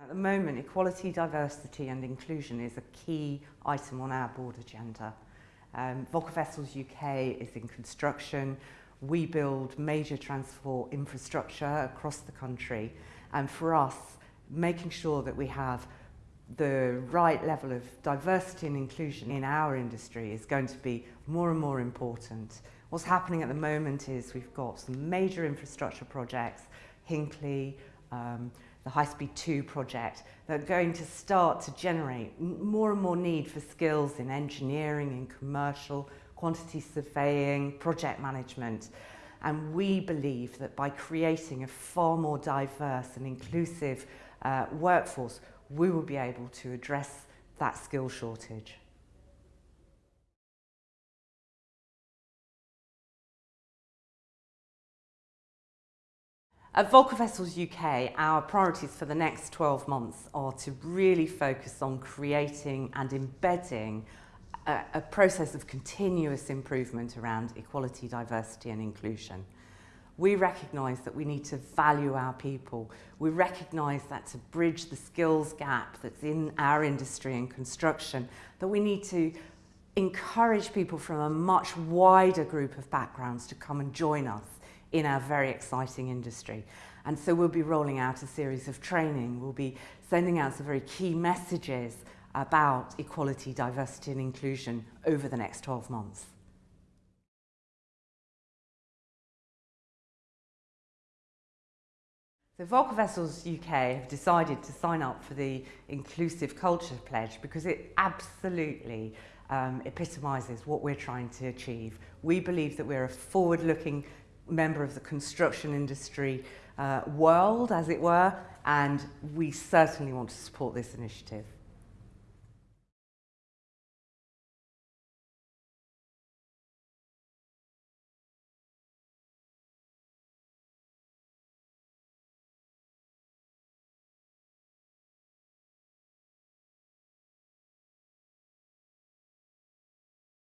At the moment, equality, diversity and inclusion is a key item on our board agenda. Um, VolkerWessels UK is in construction. We build major transport infrastructure across the country. And for us, making sure that we have the right level of diversity and inclusion in our industry is going to be more and more important. What's happening at the moment is we've got some major infrastructure projects, Hinkley, um, the High Speed 2 project that are going to start to generate more and more need for skills in engineering, in commercial, quantity surveying, project management. And we believe that by creating a far more diverse and inclusive uh, workforce, we will be able to address that skill shortage. At VolkerWessels UK, our priorities for the next 12 months are to really focus on creating and embedding a, a process of continuous improvement around equality, diversity and inclusion. We recognise that we need to value our people. We recognise that to bridge the skills gap that's in our industry and construction, that we need to encourage people from a much wider group of backgrounds to come and join us in our very exciting industry. And so we'll be rolling out a series of training. We'll be sending out some very key messages about equality, diversity and inclusion over the next 12 months. So VolkerWessels UK have decided to sign up for the Inclusive Culture Pledge because it absolutely um, epitomises what we're trying to achieve. We believe that we're a forward-looking member of the construction industry uh, world, as it were, and we certainly want to support this initiative.